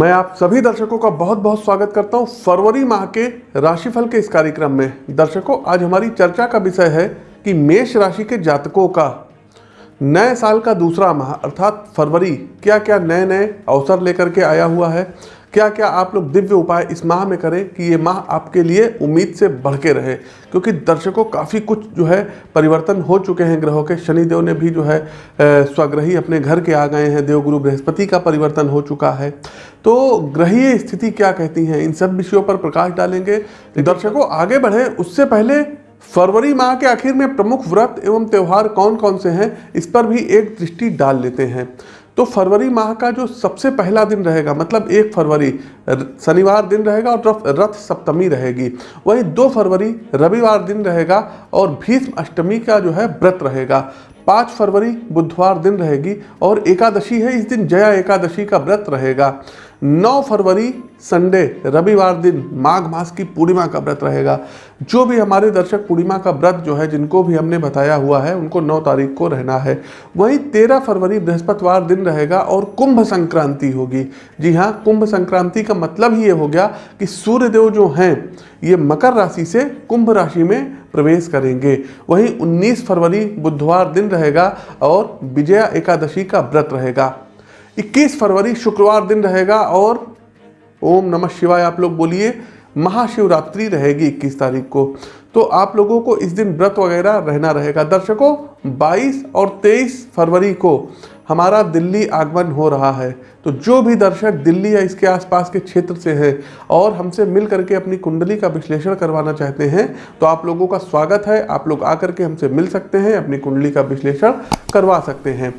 मैं आप सभी दर्शकों का बहुत बहुत स्वागत करता हूँ फरवरी माह के राशिफल के इस कार्यक्रम में। दर्शकों, आज हमारी चर्चा का विषय है कि मेष राशि के जातकों का नए साल का दूसरा माह, अर्थात फरवरी क्या क्या नए नए अवसर लेकर के आया हुआ है। क्या क्या आप लोग दिव्य उपाय इस माह में करें कि ये माह आपके लिए उम्मीद से बढ़ के रहे? क्योंकि दर्शकों काफ़ी कुछ जो है परिवर्तन हो चुके हैं ग्रहों के। शनिदेव ने भी जो है स्वग्रही अपने घर के आ गए हैं। देवगुरु बृहस्पति का परिवर्तन हो चुका है। तो ग्रहीय स्थिति क्या कहती हैं? इन सब विषयों पर प्रकाश डालेंगे। दर्शकों आगे बढ़े। उससे पहले फरवरी माह के आखिर में प्रमुख व्रत एवं त्यौहार कौन कौन से हैं? इस पर भी एक दृष्टि डाल लेते हैं। तो फरवरी माह का जो सबसे पहला दिन रहेगा मतलब एक फरवरी शनिवार दिन रहेगा और रथ सप्तमी रहेगी। वहीं दो फरवरी, रविवार दिन रहेगा और भीष्म अष्टमी का जो है व्रत रहेगा। पाँच फरवरी, बुधवार दिन रहेगी और एकादशी है, इस दिन जया एकादशी का व्रत रहेगा। 9 फरवरी, संडे, रविवार दिन माघ मास की पूर्णिमा का व्रत रहेगा। जो भी हमारे दर्शक पूर्णिमा का व्रत जो है, जिनको भी हमने बताया हुआ है, उनको 9 तारीख को रहना है। वहीं 13 फरवरी, बृहस्पतिवार दिन रहेगा और कुंभ संक्रांति होगी। जी हाँ कुंभ संक्रांति का मतलब ही ये हो गया कि सूर्यदेव जो हैं, ये मकर राशि से कुंभ राशि में प्रवेश करेंगे। वहीं 19 फरवरी, बुधवार दिन रहेगा और विजया एकादशी का व्रत रहेगा। 21 फरवरी शुक्रवार दिन रहेगा और ओम नमः शिवाय, आप लोग बोलिए, महाशिवरात्रि रहेगी 21 तारीख को। तो आप लोगों को इस दिन व्रत वगैरह रहना रहेगा। दर्शकों 22 और 23 फरवरी को हमारा दिल्ली आगमन हो रहा है। तो जो भी दर्शक दिल्ली या इसके आसपास के क्षेत्र से हैं और हमसे मिल करके अपनी कुंडली का विश्लेषण करवाना चाहते हैं तो आप लोगों का स्वागत है। आप लोग आकर के हमसे मिल सकते हैं, अपनी कुंडली का विश्लेषण करवा सकते हैं।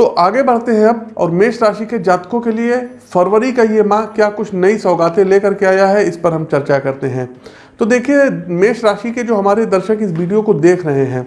तो आगे बढ़ते हैं अब, और मेष राशि के जातकों के लिए फरवरी का ये माह क्या कुछ नई सौगातें लेकर के आया है, इस पर हम चर्चा करते हैं। तो देखिए, मेष राशि के जो हमारे दर्शक इस वीडियो को देख रहे हैं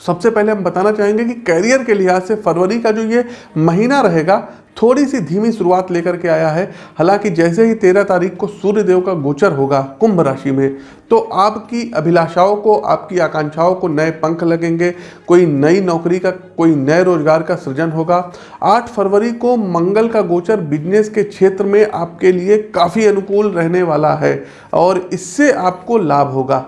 सबसे पहले हम बताना चाहेंगे कि कैरियर के लिहाज से फरवरी का जो ये महीना रहेगा थोड़ी सी धीमी शुरुआत लेकर के आया है। हालाँकि जैसे ही तेरह तारीख को सूर्य देव का गोचर होगा कुंभ राशि में तो आपकी अभिलाषाओं को, आपकी आकांक्षाओं को नए पंख लगेंगे। कोई नई नौकरी का, कोई नए रोज़गार का सृजन होगा। आठ फरवरी को मंगल का गोचर बिज़नेस के क्षेत्र में आपके लिए काफ़ी अनुकूल रहने वाला है और इससे आपको लाभ होगा।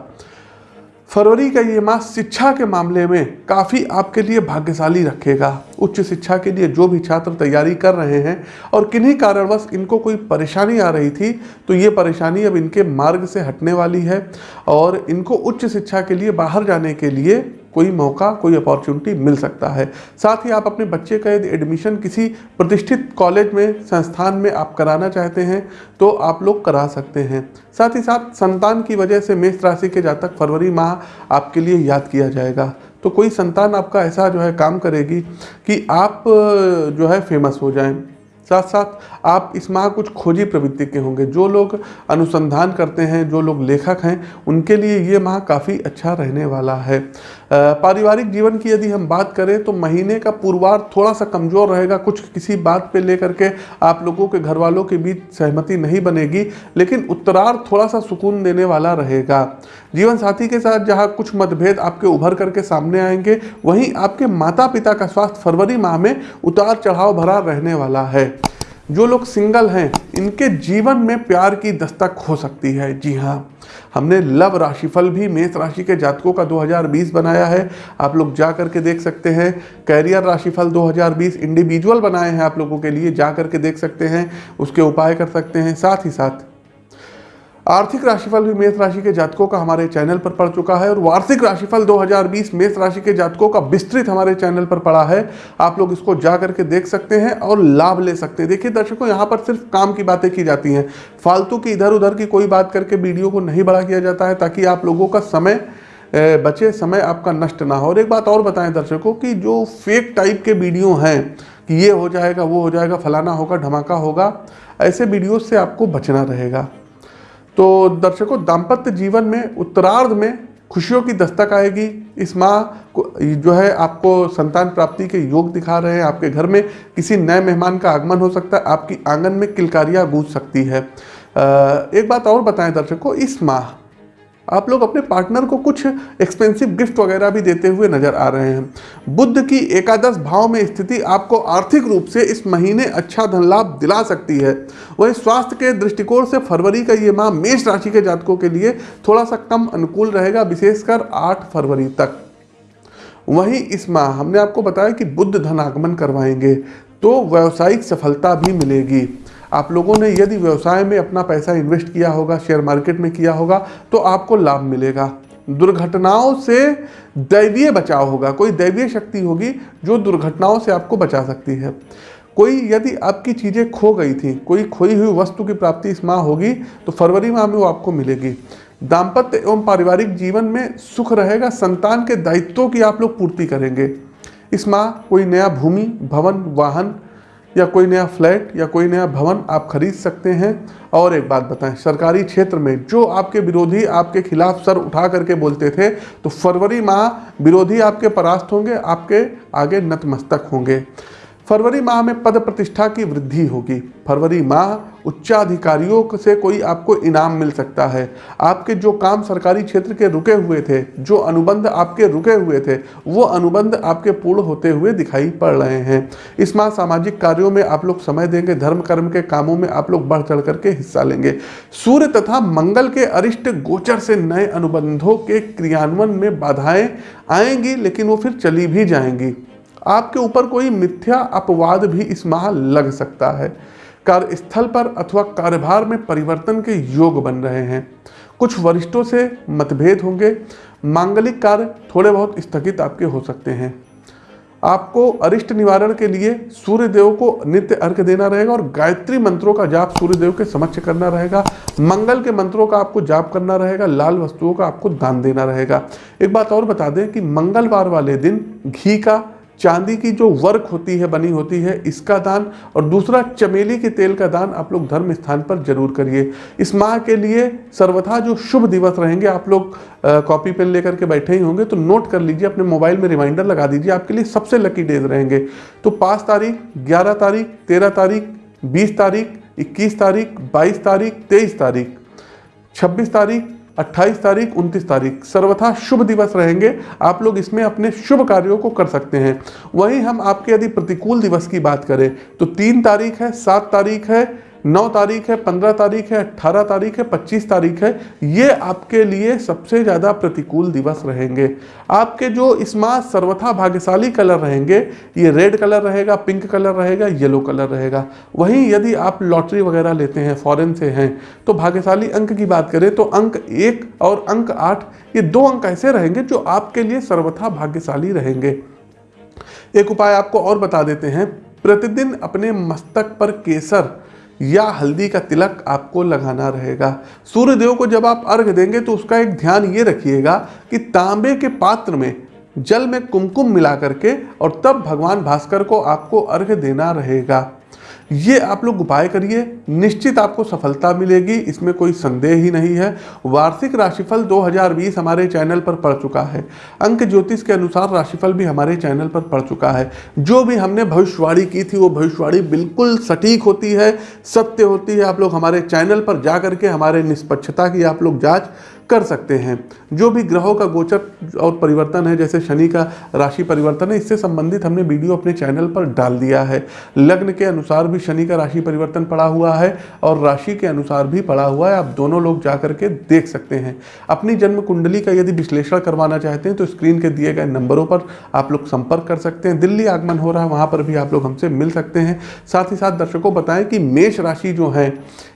फरवरी का ये मास शिक्षा के मामले में काफ़ी आपके लिए भाग्यशाली रखेगा। उच्च शिक्षा के लिए जो भी छात्र तैयारी कर रहे हैं और किन्हीं कारणवश इनको कोई परेशानी आ रही थी तो ये परेशानी अब इनके मार्ग से हटने वाली है और इनको उच्च शिक्षा के लिए बाहर जाने के लिए कोई मौका, कोई अपॉर्चुनिटी मिल सकता है। साथ ही आप अपने बच्चे का यदि एडमिशन किसी प्रतिष्ठित कॉलेज में, संस्थान में आप कराना चाहते हैं तो आप लोग करा सकते हैं। साथ ही साथ संतान की वजह से मेष राशि के जातक फरवरी माह आपके लिए याद किया जाएगा। तो कोई संतान आपका ऐसा जो है काम करेगी कि आप, जो है फ़ेमस हो जाएँ। साथ साथ आप इस माह कुछ खोजी प्रवृत्ति के होंगे। जो लोग अनुसंधान करते हैं, जो लोग लेखक हैं, उनके लिए ये माह काफ़ी अच्छा रहने वाला है। पारिवारिक जीवन की यदि हम बात करें तो महीने का पूर्वार थोड़ा सा कमज़ोर रहेगा, कुछ किसी बात पे लेकर के आप लोगों के घर वालों के बीच सहमति नहीं बनेगी, लेकिन उत्तरार्ध थोड़ा सा सुकून देने वाला रहेगा। जीवन साथी के साथ जहाँ कुछ मतभेद आपके उभर करके सामने आएँगे, वहीं आपके माता पिता का स्वास्थ्य फरवरी माह में उतार चढ़ाव भरा रहने वाला है। जो लोग सिंगल हैं, इनके जीवन में प्यार की दस्तक हो सकती है। जी हाँ हमने लव राशिफल भी मेष राशि के जातकों का 2020 बनाया है। आप लोग जा कर के देख सकते हैं, कैरियर राशिफल 2020 इंडिविजुअल बनाए हैं आप लोगों के लिए, जा कर के देख सकते हैं, उसके उपाय कर सकते हैं, साथ ही साथ आर्थिक राशिफल भी मेष राशि के जातकों का हमारे चैनल पर पड़ चुका है और वार्षिक राशिफल 2020 मेष राशि के जातकों का विस्तृत हमारे चैनल पर पड़ा है। आप लोग इसको जा करके देख सकते हैं और लाभ ले सकते हैं। देखिए दर्शकों, यहाँ पर सिर्फ़ काम की बातें की जाती हैं। फालतू की इधर उधर की कोई बात करके वीडियो को नहीं बड़ा किया जाता है ताकि आप लोगों का समय बचे, समय आपका नष्ट ना हो। और एक बात और बताएँ दर्शकों की जो फेक टाइप के वीडियो हैं कि ये हो जाएगा, वो हो जाएगा, फलाना होगा, धमाका होगा, ऐसे वीडियो से आपको बचना रहेगा। तो दर्शकों, दाम्पत्य जीवन में, उत्तरार्ध में खुशियों की दस्तक आएगी। इस माह को जो है, आपको संतान प्राप्ति के योग दिखा रहे हैं। आपके घर में किसी नए मेहमान का आगमन हो सकता है। आपकी आँगन में किलकारियाँ गूंज सकती है। एक बात और बताएँ दर्शकों, इस माह आप लोग अपने पार्टनर को कुछ एक्सपेंसिव गिफ्ट वगैरह भी देते हुए नज़र आ रहे हैं। बुद्ध की एकादश भाव में स्थिति आपको आर्थिक रूप से इस महीने अच्छा धन लाभ दिला सकती है। वही स्वास्थ्य के दृष्टिकोण से फरवरी का ये माह मेष राशि के जातकों के लिए थोड़ा सा कम अनुकूल रहेगा, विशेषकर आठ फरवरी तक। वहीं इस माह हमने आपको बताया कि बुद्ध धन आगमन करवाएँगे तो व्यावसायिक सफलता भी मिलेगी। आप लोगों ने यदि व्यवसाय में अपना पैसा इन्वेस्ट किया होगा शेयर मार्केट में किया होगा तो आपको लाभ मिलेगा। दुर्घटनाओं से दैवीय बचाव होगा। कोई दैवीय शक्ति होगी जो दुर्घटनाओं से आपको बचा सकती है। कोई यदि आपकी चीज़ें खो गई थी, कोई खोई हुई वस्तु की प्राप्ति इस माह होगी तो फरवरी माह में वो आपको मिलेगी। दाम्पत्य एवं पारिवारिक जीवन में सुख रहेगा, संतान के दायित्वों की आप लोग पूर्ति करेंगे। इस माह कोई नया भूमि, भवन, वाहन या कोई नया फ्लैट या कोई नया भवन आप खरीद सकते हैं। और एक बात बताएँ, सरकारी क्षेत्र में जो आपके विरोधी आपके खिलाफ सर उठा करके बोलते थे तो फरवरी माह विरोधी आपके परास्त होंगे, आपके आगे नतमस्तक होंगे। फरवरी माह में पद प्रतिष्ठा की वृद्धि होगी। फरवरी माह उच्चाधिकारियों से कोई आपको इनाम मिल सकता है। आपके जो काम सरकारी क्षेत्र के रुके हुए थे, जो अनुबंध आपके रुके हुए थे, वो अनुबंध आपके पूर्ण होते हुए दिखाई पड़ रहे हैं। इस माह सामाजिक कार्यों में आप लोग समय देंगे, धर्म कर्म के कामों में आप लोग बढ़ चढ़ करके हिस्सा लेंगे। सूर्य तथा मंगल के अरिष्ट गोचर से नए अनुबंधों के क्रियान्वयन में बाधाएँ आएँगी, लेकिन वो फिर चली भी जाएँगी। आपके ऊपर कोई मिथ्या अपवाद भी इस माह लग सकता है। कार्यस्थल पर अथवा कार्यभार में परिवर्तन के योग बन रहे हैं। कुछ वरिष्ठों से मतभेद होंगे। मांगलिक कार्य थोड़े बहुत स्थगित आपके हो सकते हैं। आपको अरिष्ट निवारण के लिए सूर्य देव को नित्य अर्घ देना रहेगा और गायत्री मंत्रों का जाप सूर्य देव के समक्ष करना रहेगा। मंगल के मंत्रों का आपको जाप करना रहेगा। लाल वस्तुओं का आपको दान देना रहेगा। एक बात और बता दें कि मंगलवार वाले दिन घी का चांदी की जो वर्क होती है, बनी होती है, इसका दान और दूसरा चमेली के तेल का दान आप लोग धर्म स्थान पर ज़रूर करिए। इस माह के लिए सर्वथा जो शुभ दिवस रहेंगे, आप लोग कॉपी पेन लेकर के बैठे ही होंगे तो नोट कर लीजिए, अपने मोबाइल में रिमाइंडर लगा दीजिए, आपके लिए सबसे लकी डेज़ रहेंगे। तो पाँच तारीख, ग्यारह तारीख, तेरह तारीख, बीस तारीख, इक्कीस तारीख, बाईस तारीख, तेईस तारीख, छब्बीस तारीख 28 तारीख 29 तारीख। सर्वथा शुभ दिवस रहेंगे। आप लोग इसमें अपने शुभ कार्यों को कर सकते हैं। वहीं हम आपके यदि प्रतिकूल दिवस की बात करें तो तीन तारीख है, सात तारीख है नौ तारीख है, पंद्रह तारीख है अट्ठारह तारीख है, पच्चीस तारीख है, ये आपके लिए सबसे ज़्यादा प्रतिकूल दिवस रहेंगे। आपके जो इस माह सर्वथा भाग्यशाली कलर रहेंगे, ये रेड कलर रहेगा, पिंक कलर रहेगा, येलो कलर रहेगा। वहीं यदि आप लॉटरी वगैरह लेते हैं, फॉरेन से हैं तो भाग्यशाली अंक की बात करें तो अंक एक और अंक आठ, ये दो अंक ऐसे रहेंगे जो आपके लिए सर्वथा भाग्यशाली रहेंगे। एक उपाय आपको और बता देते हैं, प्रतिदिन अपने मस्तक पर केसर या हल्दी का तिलक आपको लगाना रहेगा। सूर्य देव को जब आप अर्घ देंगे तो उसका एक ध्यान ये रखिएगा कि तांबे के पात्र में जल में कुमकुम मिला करके और तब भगवान भास्कर को आपको अर्घ देना रहेगा। ये आप लोग उपाय करिए, निश्चित आपको सफलता मिलेगी, इसमें कोई संदेह ही नहीं है। वार्षिक राशिफल 2020 हमारे चैनल पर पड़ चुका है। अंक ज्योतिष के अनुसार राशिफल भी हमारे चैनल पर पड़ चुका है। जो भी हमने भविष्यवाणी की थी, वो भविष्यवाणी बिल्कुल सटीक होती है, सत्य होती है। आप लोग हमारे चैनल पर जा करके हमारे निष्पक्षता की आप लोग जाँच कर सकते हैं। जो भी ग्रहों का गोचर और परिवर्तन है, जैसे शनि का राशि परिवर्तन है, इससे संबंधित हमने वीडियो अपने चैनल पर डाल दिया है। लग्न के अनुसार भी शनि का राशि परिवर्तन पड़ा हुआ है और राशि के अनुसार भी पड़ा हुआ है। आप दोनों लोग जा करके देख सकते हैं। अपनी जन्म कुंडली का यदि विश्लेषण करवाना चाहते हैं तो स्क्रीन के दिए गए नंबरों पर आप लोग संपर्क कर सकते हैं। दिल्ली आगमन हो रहा है, वहाँ पर भी आप लोग हमसे मिल सकते हैं। साथ ही साथ दर्शकों, बताएँ कि मेष राशि जो है,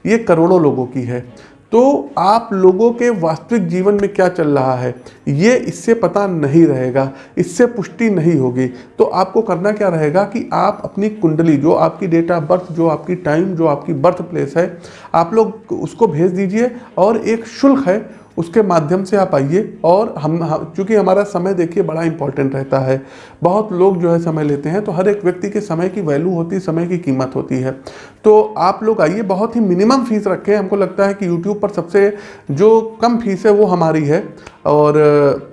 ये करोड़ों लोगों की है। तो आप लोगों के वास्तविक जीवन में क्या चल रहा है? ये इससे पता नहीं रहेगा, इससे पुष्टि नहीं होगी। तो आपको करना क्या रहेगा कि आप अपनी कुंडली, जो आपकी डेट ऑफ़ बर्थ जो आपकी टाइम जो आपकी बर्थ प्लेस है, आप लोग उसको भेज दीजिए और एक शुल्क है उसके माध्यम से आप आइए और हम चूँकि हमारा समय देखिए बड़ा इंपॉर्टेंट रहता है। बहुत लोग जो है समय लेते हैं तो हर एक व्यक्ति के समय की वैल्यू होती है समय की कीमत होती है। तो आप लोग आइए, बहुत ही मिनिमम फ़ीस रखें। हमको लगता है कि यूट्यूब पर सबसे जो कम फ़ीस है वो हमारी है और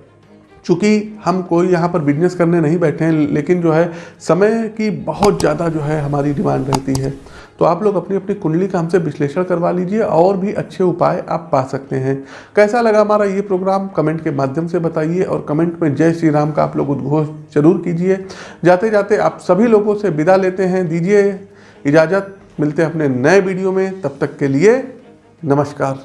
चूँकि हम कोई यहाँ पर बिज़नेस करने नहीं बैठे हैं, लेकिन जो है, समय की बहुत ज़्यादा जो है हमारी डिमांड रहती है। तो आप लोग अपनी अपनी कुंडली का हमसे विश्लेषण करवा लीजिए और भी अच्छे उपाय आप पा सकते हैं। कैसा लगा हमारा ये प्रोग्राम कमेंट के माध्यम से बताइए और कमेंट में जय श्री राम का आप लोग उद्घोष ज़रूर कीजिए। जाते जाते आप सभी लोगों से विदा लेते हैं। दीजिए इजाज़त। मिलते हैं अपने नए वीडियो में। तब तक के लिए नमस्कार।